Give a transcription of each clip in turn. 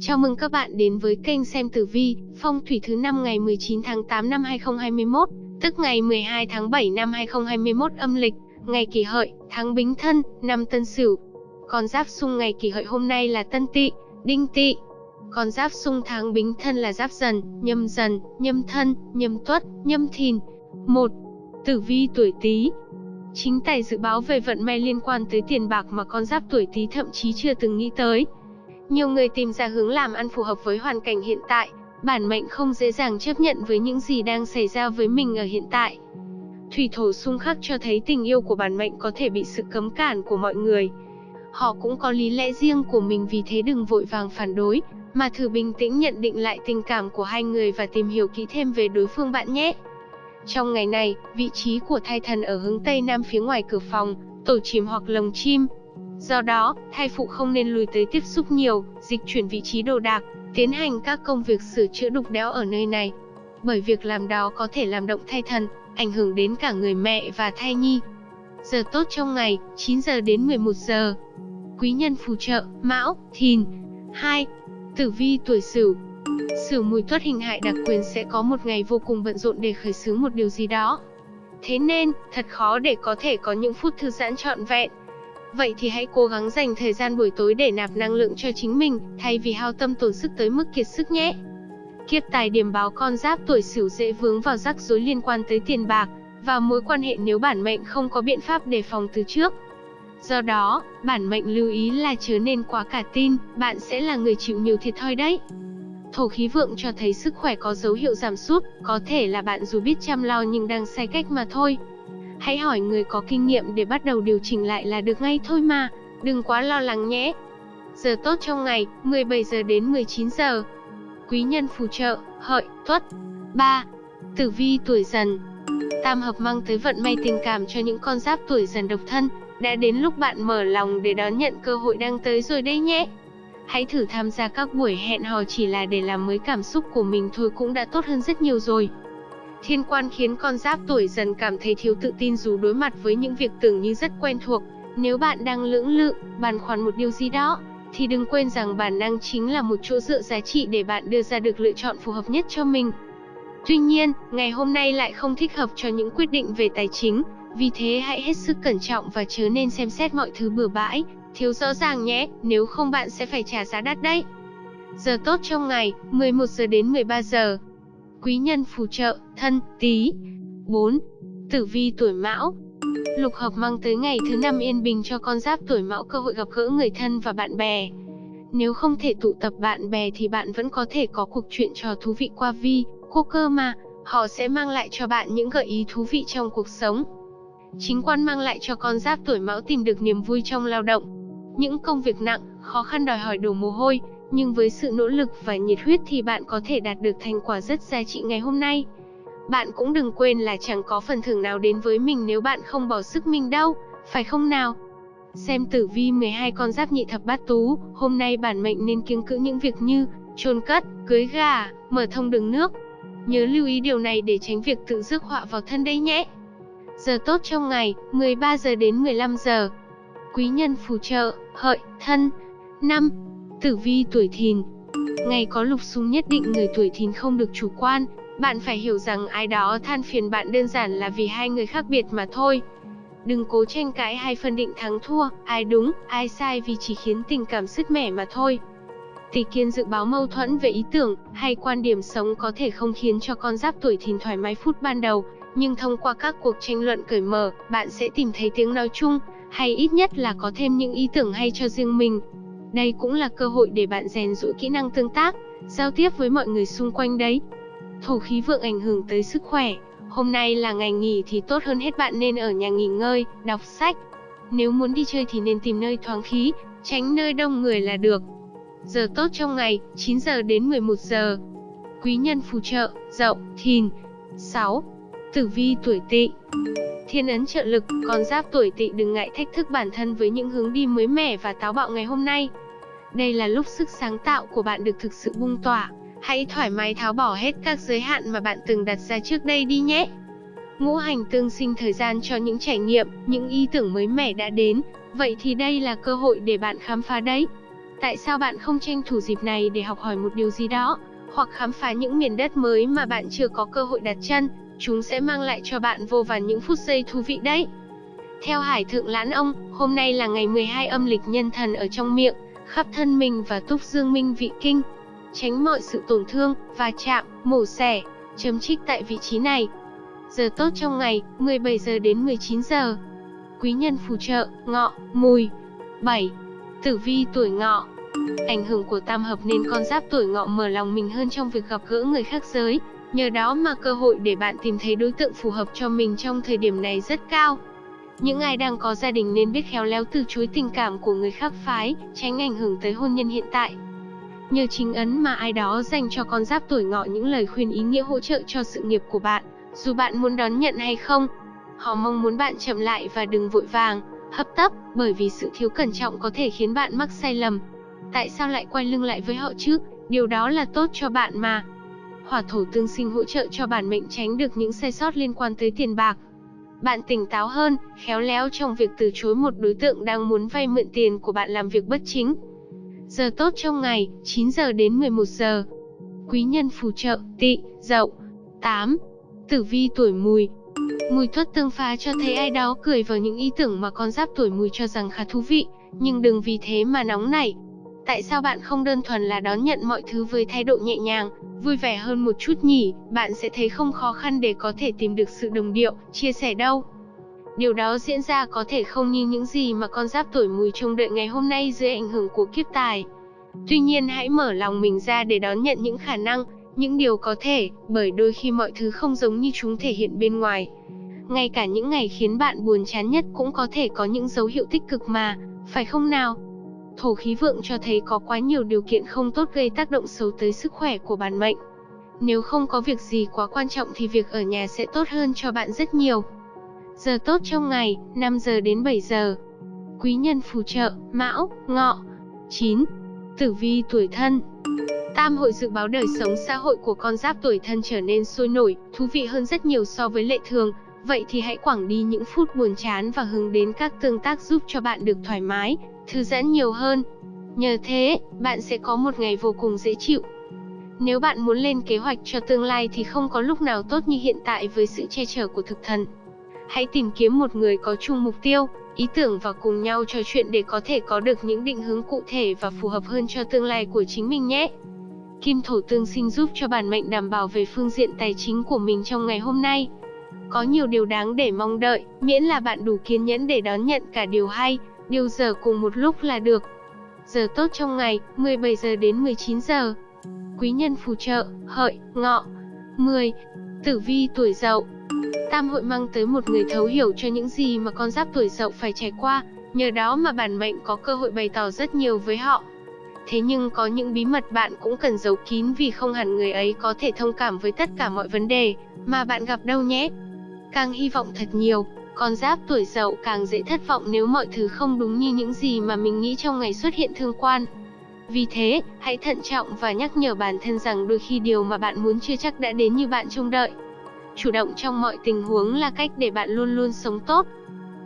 Chào mừng các bạn đến với kênh xem tử vi, phong thủy thứ năm ngày 19 tháng 8 năm 2021, tức ngày 12 tháng 7 năm 2021 âm lịch, ngày kỷ hợi, tháng bính thân, năm tân sửu. Con giáp xung ngày kỷ hợi hôm nay là tân tỵ, đinh tỵ. Con giáp xung tháng bính thân là giáp dần, nhâm dần, nhâm thân, nhâm tuất, nhâm thìn. 1. Tử vi tuổi Tý. Chính tài dự báo về vận may liên quan tới tiền bạc mà con giáp tuổi Tý thậm chí chưa từng nghĩ tới. Nhiều người tìm ra hướng làm ăn phù hợp với hoàn cảnh hiện tại, bản mệnh không dễ dàng chấp nhận với những gì đang xảy ra với mình ở hiện tại. Thủy thổ xung khắc cho thấy tình yêu của bản mệnh có thể bị sự cấm cản của mọi người. Họ cũng có lý lẽ riêng của mình vì thế đừng vội vàng phản đối, mà thử bình tĩnh nhận định lại tình cảm của hai người và tìm hiểu kỹ thêm về đối phương bạn nhé. Trong ngày này, vị trí của thai thần ở hướng Tây Nam phía ngoài cửa phòng, tổ chim hoặc lồng chim. Do đó, thai phụ không nên lùi tới tiếp xúc nhiều, dịch chuyển vị trí đồ đạc, tiến hành các công việc sửa chữa đục đẽo ở nơi này. Bởi việc làm đó có thể làm động thai thần, ảnh hưởng đến cả người mẹ và thai nhi. Giờ tốt trong ngày, 9 giờ đến 11 giờ. Quý nhân phù trợ, Mão, Thìn. 2. Tử vi tuổi Sửu. Sửu mùi tuất hình hại đặc quyền sẽ có một ngày vô cùng bận rộn để khởi xướng một điều gì đó. Thế nên, thật khó để có thể có những phút thư giãn trọn vẹn. Vậy thì hãy cố gắng dành thời gian buổi tối để nạp năng lượng cho chính mình, thay vì hao tâm tổn sức tới mức kiệt sức nhé. Kiếp tài điểm báo con giáp tuổi Sửu dễ vướng vào rắc rối liên quan tới tiền bạc và mối quan hệ nếu bản mệnh không có biện pháp đề phòng từ trước. Do đó, bản mệnh lưu ý là chớ nên quá cả tin, bạn sẽ là người chịu nhiều thiệt thòi đấy. Thổ khí vượng cho thấy sức khỏe có dấu hiệu giảm sút, có thể là bạn dù biết chăm lo nhưng đang sai cách mà thôi. Hãy hỏi người có kinh nghiệm để bắt đầu điều chỉnh lại là được ngay thôi mà, đừng quá lo lắng nhé. Giờ tốt trong ngày, 17 giờ đến 19 giờ. Quý nhân phù trợ, hợi, tuất. 3. Tử vi tuổi dần Tam hợp mang tới vận may tình cảm cho những con giáp tuổi dần độc thân, đã đến lúc bạn mở lòng để đón nhận cơ hội đang tới rồi đây nhé. Hãy thử tham gia các buổi hẹn hò chỉ là để làm mới cảm xúc của mình thôi cũng đã tốt hơn rất nhiều rồi. Thiên quan khiến con giáp tuổi dần cảm thấy thiếu tự tin dù đối mặt với những việc tưởng như rất quen thuộc. Nếu bạn đang lưỡng lự, bàn khoản một điều gì đó, thì đừng quên rằng bản năng chính là một chỗ dựa giá trị để bạn đưa ra được lựa chọn phù hợp nhất cho mình. Tuy nhiên, ngày hôm nay lại không thích hợp cho những quyết định về tài chính, vì thế hãy hết sức cẩn trọng và chớ nên xem xét mọi thứ bừa bãi, thiếu rõ ràng nhé, nếu không bạn sẽ phải trả giá đắt đấy. Giờ tốt trong ngày, 11 giờ đến 13 giờ. Quý nhân phù trợ, thân, tí. 4. Tử vi tuổi mão Lục hợp mang tới ngày thứ năm yên bình cho con giáp tuổi mão cơ hội gặp gỡ người thân và bạn bè. Nếu không thể tụ tập bạn bè thì bạn vẫn có thể có cuộc chuyện trò thú vị qua vi, cô cơ mà. Họ sẽ mang lại cho bạn những gợi ý thú vị trong cuộc sống. Chính quan mang lại cho con giáp tuổi mão tìm được niềm vui trong lao động. Những công việc nặng, khó khăn đòi hỏi đổ mồ hôi, nhưng với sự nỗ lực và nhiệt huyết thì bạn có thể đạt được thành quả rất giá trị ngày hôm nay. Bạn cũng đừng quên là chẳng có phần thưởng nào đến với mình nếu bạn không bỏ sức mình đâu, phải không nào? Xem tử vi 12 con giáp nhị thập bát tú, hôm nay bản mệnh nên kiêng cữ những việc như chôn cất, cưới gà, mở thông đường nước. Nhớ lưu ý điều này để tránh việc tự rước họa vào thân đấy nhé. Giờ tốt trong ngày, 13 giờ đến 15 giờ. Quý nhân phù trợ, hợi, thân. 5. Tử vi tuổi thìn Ngày có lục xung nhất định người tuổi thìn không được chủ quan, bạn phải hiểu rằng ai đó than phiền bạn đơn giản là vì hai người khác biệt mà thôi. Đừng cố tranh cãi hay phân định thắng thua, ai đúng, ai sai vì chỉ khiến tình cảm sứt mẻ mà thôi. Tỷ kiên dự báo mâu thuẫn về ý tưởng hay quan điểm sống có thể không khiến cho con giáp tuổi thìn thoải mái phút ban đầu, nhưng thông qua các cuộc tranh luận cởi mở, bạn sẽ tìm thấy tiếng nói chung, hay ít nhất là có thêm những ý tưởng hay cho riêng mình. Đây cũng là cơ hội để bạn rèn rũa kỹ năng tương tác, giao tiếp với mọi người xung quanh đấy. Thổ khí vượng ảnh hưởng tới sức khỏe, hôm nay là ngày nghỉ thì tốt hơn hết bạn nên ở nhà nghỉ ngơi, đọc sách. Nếu muốn đi chơi thì nên tìm nơi thoáng khí, tránh nơi đông người là được. Giờ tốt trong ngày, 9 giờ đến 11 giờ. Quý nhân phù trợ, dậu, thìn. 6. Tử vi tuổi tỵ Thiên ấn trợ lực, con giáp tuổi tỵ đừng ngại thách thức bản thân với những hướng đi mới mẻ và táo bạo ngày hôm nay. Đây là lúc sức sáng tạo của bạn được thực sự bung tỏa. Hãy thoải mái tháo bỏ hết các giới hạn mà bạn từng đặt ra trước đây đi nhé. Ngũ hành tương sinh thời gian cho những trải nghiệm, những ý tưởng mới mẻ đã đến, vậy thì đây là cơ hội để bạn khám phá đấy. Tại sao bạn không tranh thủ dịp này để học hỏi một điều gì đó, hoặc khám phá những miền đất mới mà bạn chưa có cơ hội đặt chân, chúng sẽ mang lại cho bạn vô vàn những phút giây thú vị đấy. Theo Hải Thượng Lãn Ông, hôm nay là ngày 12 âm lịch nhân thần ở trong miệng, khắp thân mình và túc dương minh vị kinh. Tránh mọi sự tổn thương, va chạm, mổ xẻ, chấm trích tại vị trí này. Giờ tốt trong ngày, 17 giờ đến 19 giờ. Quý nhân phù trợ, ngọ, mùi. 7. Tử vi tuổi ngọ Ảnh hưởng của tam hợp nên con giáp tuổi ngọ mở lòng mình hơn trong việc gặp gỡ người khác giới. Nhờ đó mà cơ hội để bạn tìm thấy đối tượng phù hợp cho mình trong thời điểm này rất cao. Những ai đang có gia đình nên biết khéo léo từ chối tình cảm của người khác phái, tránh ảnh hưởng tới hôn nhân hiện tại. Nhờ chính ấn mà ai đó dành cho con giáp tuổi ngọ những lời khuyên ý nghĩa hỗ trợ cho sự nghiệp của bạn, dù bạn muốn đón nhận hay không. Họ mong muốn bạn chậm lại và đừng vội vàng, hấp tấp, bởi vì sự thiếu cẩn trọng có thể khiến bạn mắc sai lầm. Tại sao lại quay lưng lại với họ chứ? Điều đó là tốt cho bạn mà. Hỏa thổ tương sinh hỗ trợ cho bản mệnh tránh được những sai sót liên quan tới tiền bạc. Bạn tỉnh táo hơn, khéo léo trong việc từ chối một đối tượng đang muốn vay mượn tiền của bạn làm việc bất chính. Giờ tốt trong ngày, 9 giờ đến 11 giờ. Quý nhân phù trợ, tị, dậu. 8. Tử vi tuổi mùi, Mùi thuất tương phá cho thấy ai đó cười vào những ý tưởng mà con giáp tuổi mùi cho rằng khá thú vị, nhưng đừng vì thế mà nóng nảy. Tại sao bạn không đơn thuần là đón nhận mọi thứ với thái độ nhẹ nhàng, vui vẻ hơn một chút nhỉ? Bạn sẽ thấy không khó khăn để có thể tìm được sự đồng điệu, chia sẻ đâu. Điều đó diễn ra có thể không như những gì mà con giáp tuổi mùi trông đợi ngày hôm nay dưới ảnh hưởng của kiếp tài. Tuy nhiên hãy mở lòng mình ra để đón nhận những khả năng, những điều có thể, bởi đôi khi mọi thứ không giống như chúng thể hiện bên ngoài. Ngay cả những ngày khiến bạn buồn chán nhất cũng có thể có những dấu hiệu tích cực mà, phải không nào? Thổ khí vượng cho thấy có quá nhiều điều kiện không tốt gây tác động xấu tới sức khỏe của bản mệnh. Nếu không có việc gì quá quan trọng thì việc ở nhà sẽ tốt hơn cho bạn rất nhiều. Giờ tốt trong ngày, 5 giờ đến 7 giờ. Quý nhân phù trợ, Mão, Ngọ. 9. Tử vi tuổi thân Tam hội dự báo đời sống xã hội của con giáp tuổi thân trở nên sôi nổi, thú vị hơn rất nhiều so với lệ thường. Vậy thì hãy quảng đi những phút buồn chán và hướng đến các tương tác giúp cho bạn được thoải mái, thư giãn nhiều hơn. Nhờ thế, bạn sẽ có một ngày vô cùng dễ chịu. Nếu bạn muốn lên kế hoạch cho tương lai thì không có lúc nào tốt như hiện tại với sự che chở của thực thần. Hãy tìm kiếm một người có chung mục tiêu, ý tưởng và cùng nhau trò chuyện để có thể có được những định hướng cụ thể và phù hợp hơn cho tương lai của chính mình nhé. Kim thổ tương sinh giúp cho bản mệnh đảm bảo về phương diện tài chính của mình trong ngày hôm nay. Có nhiều điều đáng để mong đợi, miễn là bạn đủ kiên nhẫn để đón nhận cả điều hay, điều giờ cùng một lúc là được. Giờ tốt trong ngày, 17 giờ đến 19 giờ. Quý nhân phù trợ, hợi, ngọ. 10. Tử vi tuổi dậu Tam hội mang tới một người thấu hiểu cho những gì mà con giáp tuổi dậu phải trải qua, nhờ đó mà bản mệnh có cơ hội bày tỏ rất nhiều với họ. Thế nhưng có những bí mật bạn cũng cần giấu kín vì không hẳn người ấy có thể thông cảm với tất cả mọi vấn đề mà bạn gặp đâu nhé. Càng hy vọng thật nhiều, con giáp tuổi dậu càng dễ thất vọng nếu mọi thứ không đúng như những gì mà mình nghĩ trong ngày xuất hiện thương quan. Vì thế, hãy thận trọng và nhắc nhở bản thân rằng đôi khi điều mà bạn muốn chưa chắc đã đến như bạn trông đợi. Chủ động trong mọi tình huống là cách để bạn luôn luôn sống tốt.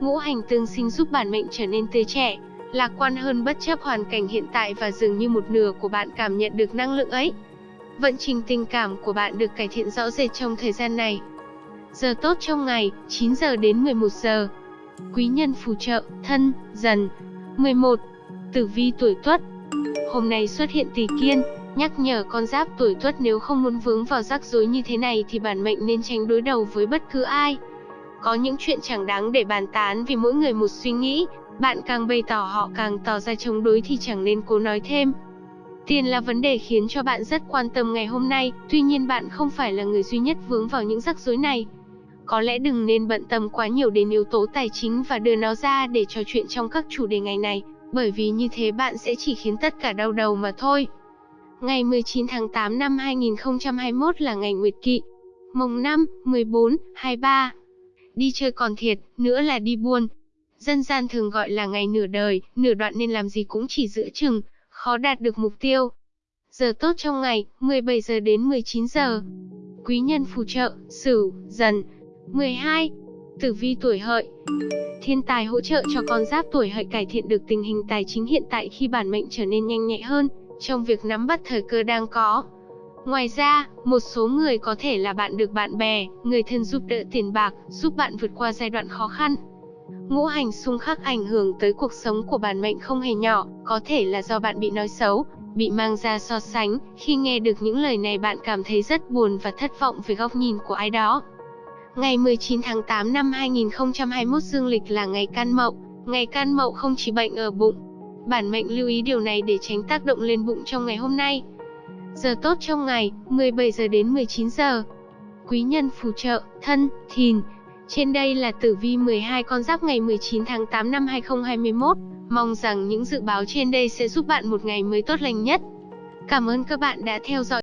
Ngũ hành tương sinh giúp bản mệnh trở nên tươi trẻ, lạc quan hơn bất chấp hoàn cảnh hiện tại và dường như một nửa của bạn cảm nhận được năng lượng ấy. Vận trình tình cảm của bạn được cải thiện rõ rệt trong thời gian này. Giờ tốt trong ngày, 9 giờ đến 11 giờ. Quý nhân phù trợ, thân, dần. 11. Tử vi tuổi tuất Hôm nay xuất hiện tỷ kiên, nhắc nhở con giáp tuổi tuất nếu không muốn vướng vào rắc rối như thế này thì bản mệnh nên tránh đối đầu với bất cứ ai. Có những chuyện chẳng đáng để bàn tán vì mỗi người một suy nghĩ, bạn càng bày tỏ họ càng tỏ ra chống đối thì chẳng nên cố nói thêm. Tiền là vấn đề khiến cho bạn rất quan tâm ngày hôm nay, tuy nhiên bạn không phải là người duy nhất vướng vào những rắc rối này. Có lẽ đừng nên bận tâm quá nhiều đến yếu tố tài chính và đưa nó ra để trò chuyện trong các chủ đề ngày này, bởi vì như thế bạn sẽ chỉ khiến tất cả đau đầu mà thôi. Ngày 19 tháng 8 năm 2021 là ngày Nguyệt Kỵ. Mồng 5, 14, 23. Đi chơi còn thiệt, nữa là đi buôn. Dân gian thường gọi là ngày nửa đời, nửa đoạn nên làm gì cũng chỉ giữa chừng, khó đạt được mục tiêu. Giờ tốt trong ngày, 17 giờ đến 19 giờ. Quý nhân phù trợ, Sửu, Dần. 12. Tử vi tuổi hợi Thiên tài hỗ trợ cho con giáp tuổi hợi cải thiện được tình hình tài chính hiện tại khi bản mệnh trở nên nhanh nhẹ hơn trong việc nắm bắt thời cơ đang có. Ngoài ra, một số người có thể là bạn được bạn bè, người thân giúp đỡ tiền bạc, giúp bạn vượt qua giai đoạn khó khăn. Ngũ hành xung khắc ảnh hưởng tới cuộc sống của bản mệnh không hề nhỏ, có thể là do bạn bị nói xấu, bị mang ra so sánh, khi nghe được những lời này bạn cảm thấy rất buồn và thất vọng về góc nhìn của ai đó. Ngày 19 tháng 8 năm 2021 dương lịch là ngày can mậu, ngày can mậu không chỉ bệnh ở bụng. Bản mệnh lưu ý điều này để tránh tác động lên bụng trong ngày hôm nay. Giờ tốt trong ngày, 17 giờ đến 19 giờ. Quý nhân phù trợ, thân, thìn. Trên đây là tử vi 12 con giáp ngày 19 tháng 8 năm 2021. Mong rằng những dự báo trên đây sẽ giúp bạn một ngày mới tốt lành nhất. Cảm ơn các bạn đã theo dõi